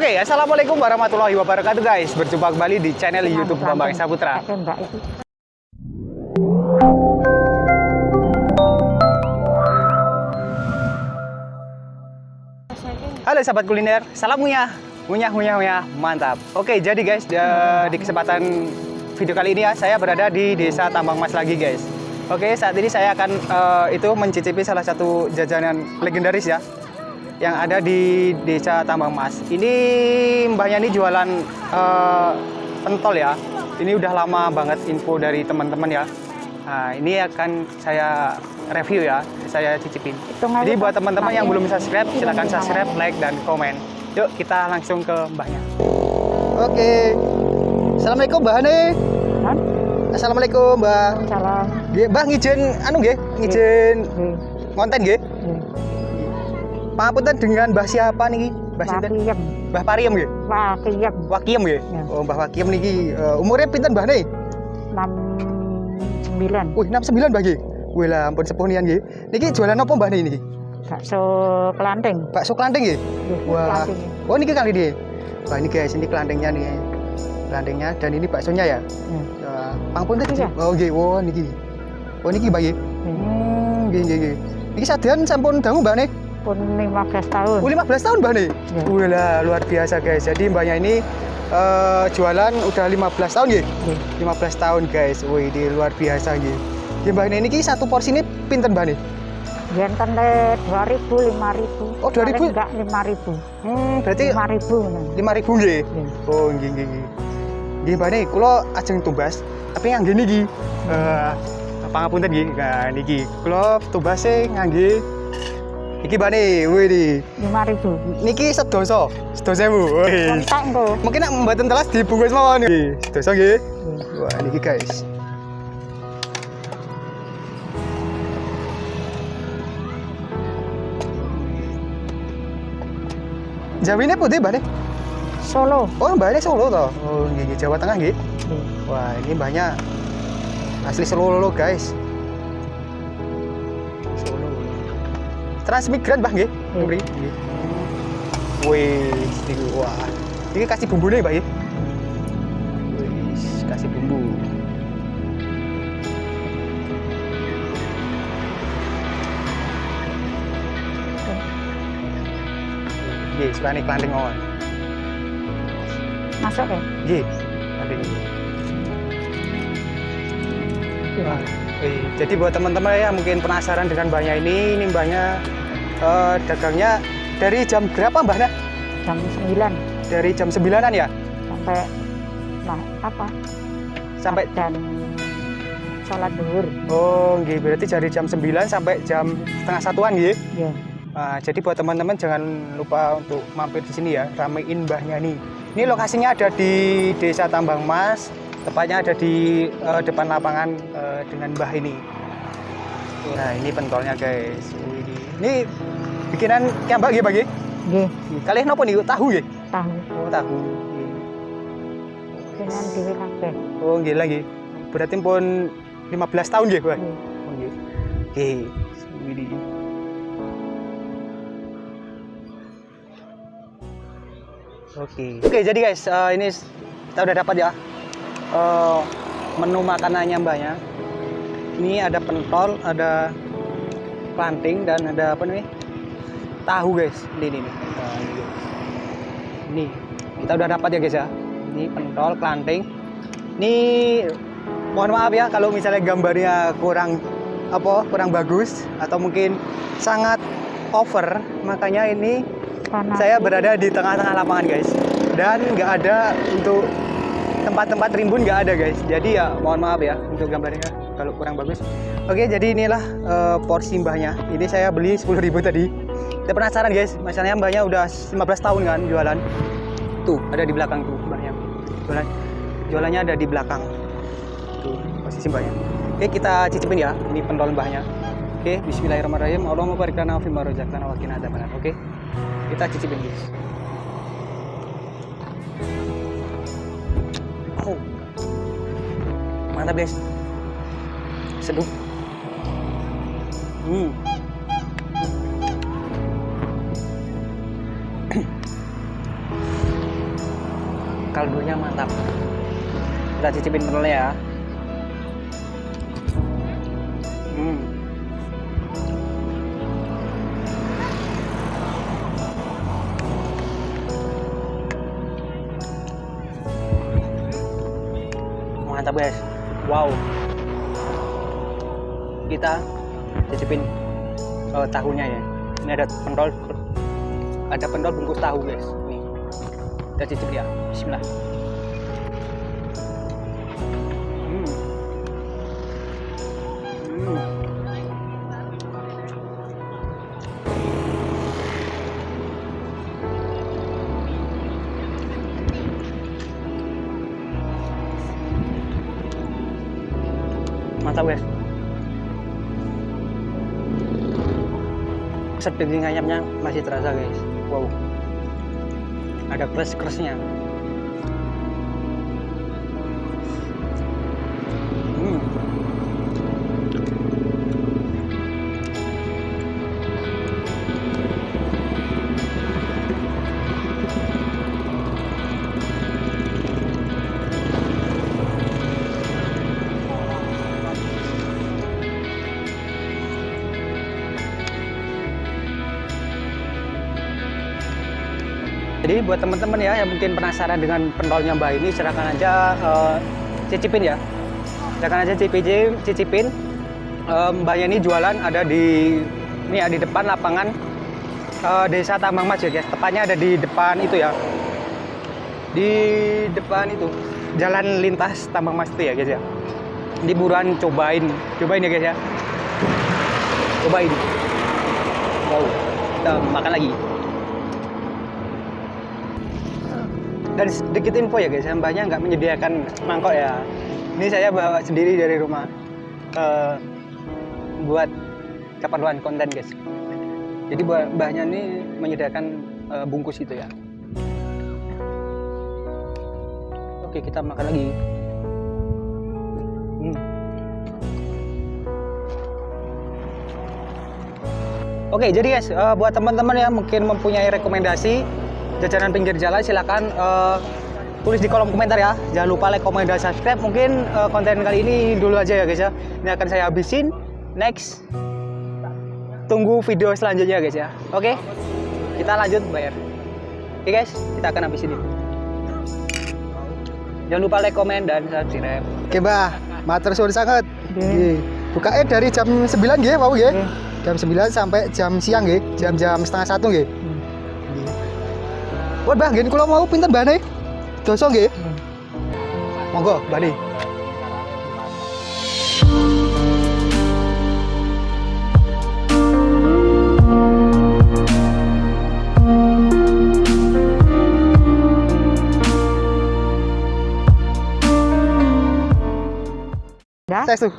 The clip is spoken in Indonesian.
Oke, assalamualaikum warahmatullahi wabarakatuh guys. Berjumpa kembali di channel YouTube Bambang Saputra. Halo sahabat kuliner, salam ngunyah, ngunyah, ngunyah, ngunyah, mantap. Oke, jadi guys, di- kesempatan video kali ini ya, saya berada di Desa Tambang Mas lagi guys. Oke, saat ini saya akan eh, itu mencicipi salah satu jajanan legendaris ya, yang ada di Desa Tambang Mas. Ini mbahnya ini jualan eh, pentol ya. Ini udah lama banget info dari teman-teman ya. Nah, ini akan saya review ya, saya cicipin. Jadi buat teman-teman yang belum subscribe, silahkan subscribe, like, dan komen. Yuk kita langsung ke mbahnya. Oke. Assalamualaikum Mbah nih. Kan? Assalamualaikum Mbah. Salam. Nggih, Mbah ngijen anu nggih, Nggih, konten nggih. Nggih. Pangapunten dengan Mbah siapa niki? Mbah sinten? Mbah Pariem nggih. Wakiem. Wakiem nggih. Ya. Oh, Mbah Wakiem niki eh, umurnya pinten Mbah nih? 69. Wih, 69 Mbah nggih. Wih lah ampun sepuh nian nggih. Niki jualan apa Mbah niki? Bakso kelanting. Bakso kelanting nggih. Nggih, Wah. kelanting. Oh niki kali dia. Wah ini guys, ini kelantingnya nih. Kelantingnya dan ini baksonya ya. Ya. Uh, pangapunten. Iya. Oh nggih, oh niki. Oh niki Mbah nggih. Nggih. Hmm, nggih nggih nggih. Niki sadean sampun dangu Mbak nih. Pun 15 tahun. Oh, 15 tahun Mbak nih. Ya. Wih lah, luar biasa guys. Jadi Mbaknya ini eh, jualan udah 15 tahun nggih. Nggih. 15 tahun guys. Wih, ini luar biasa nggih. Ya Mbak ini satu porsi ini pinten Mbak nih? Yen kan le 2000 5000. Oh, 2000? Paling Enggak 5000. Hmm, berarti 5000 ngono. 5000 nggih. Nggih. Oh, nggih nggih nggih. Nggih Mbak nih, kula ajeng tumbas, tapi ngangge niki. Eh, pangapunten nggih. Nah, niki. Kula tumbase ngangge iki Mbak nih, wih nih. 5000. Niki sedoso, sedoso. Wih. Kontak engko. Mungkin nek mboten telas dibungkus mawon nggih. Sedoso nggih. Nggih. Wah, niki guys. Jawine putih, Mbak nih? Solo. Oh, ini Solo toh? Oh, nggih. Jawa Tengah nggih. Nggih. Wah, ini mbahnya asli Solo, guys. Transmigran, Mbah nggih? Nggih. Mriki. Nggih. Wih, niki wah. Ini kasih bumbu nih, Mbak? Wih, kasih bumbu. Nggih, suka kelanting mawon. Masuk ya? Nggih, kelanting. Wah, eh, jadi buat teman-teman ya mungkin penasaran dengan mbahnya ini, ini mbahnya eh, dagangnya dari jam berapa mbahnya? Jam 9 Dari jam 9-an ya? sampai nah apa? Sampai dan sholat duhur. Oh, nggih, berarti dari jam 9 sampai jam setengah satuan nggih. Ya. Nah, jadi buat teman-teman jangan lupa untuk mampir di sini ya, ramein mbahnya nih. Ini lokasinya ada di Desa Tambang Mas, tepatnya ada di eh, depan lapangan eh, dengan mbah ini. Nah, ini pentolnya guys. Ini bikinan kiambak nggih, Bagi? Nggih, Kalian nopo nih? Tahu nggih? tahu. Oh, tahu. Dengan dhewe kabeh. Oh, nggih lagi. Berarti pun 15 tahun nggih, Mbah? Nggih. Oh, nggih. Oke. Widi. Oke. Oke, jadi guys, eh, ini kita udah dapat ya eh, menu makanannya mbaknya. Ini ada pentol, ada planting dan ada apa nih? Tahu guys. Ini nih. Ini, kita udah dapat ya guys ya. Ini pentol, planting. Ini mohon maaf ya kalau misalnya gambarnya kurang apa kurang bagus atau mungkin sangat over makanya ini Panas. saya berada di tengah-tengah lapangan guys dan nggak ada untuk tempat-tempat rimbun nggak ada guys jadi ya mohon maaf ya untuk gambarnya kalau kurang bagus oke jadi inilah eh, porsi mbahnya ini saya beli 10.000 tadi saya penasaran guys. Masalahnya mbahnya udah 15 tahun kan jualan. Tuh ada di belakang tuh mbahnya jualan jualannya ada di belakang. Tuh posisi mbahnya oke kita cicipin ya. Ini pentol mbahnya oke Bismillahirrahmanirrahim. Allahumma barik lana fi ma wa qina adzabannar. Oke kita cicipin guys. Oh mantap guys. Seduh. Hmm kaldunya mantap. Kita cicipin penelnya ya. Hmm. mantap guys. Wow. Kita cicipin eh, tahunya ya. Ini ada pentol. Ada pentol bungkus tahu guys. Nih. Kita cicip ya. Bismillah. Mantap guys keset daging ayamnya masih terasa guys. Wow. Ada crush crushnya Buat teman-teman ya yang mungkin penasaran dengan pentolnya Mbak ini silakan aja eh, cicipin ya. Silakan aja cicipin, cicipin. Eh, mbaknya ini jualan ada di ini ya di depan lapangan eh, Desa Tambang Mas ya guys. Tepatnya ada di depan itu ya. Di depan itu jalan lintas Tambang Mas itu ya guys ya. Di buruan cobain, cobain ya guys ya. Cobain. Wow, kita makan lagi. Dan sedikit info ya guys, mbaknya nggak menyediakan mangkok ya. Ini saya bawa sendiri dari rumah eh, buat keperluan konten guys. Jadi buat mbaknya ini menyediakan eh, bungkus itu ya. Oke kita makan lagi. Hmm. Oke jadi guys, eh, buat teman-teman yang mungkin mempunyai rekomendasi jajanan pinggir jalan silakan eh, tulis di kolom komentar ya. Jangan lupa like comment dan subscribe. Mungkin eh, konten kali ini dulu aja ya guys ya. Ini akan saya habisin. Next. Tunggu video selanjutnya guys ya. Oke? Kita lanjut bayar oke guys kita akan habisin ini. Jangan lupa like comment dan subscribe. Oke mbak, matur suwun sangat. Nggih. Bukanya dari jam 9 nggih, mau nggih. Jam 9 sampai jam siang nggih, jam-jam setengah satu nggih. Wah, Mbah, nggih kula mau pinten mbane? Doso nggih. Monggo, Dah. Saya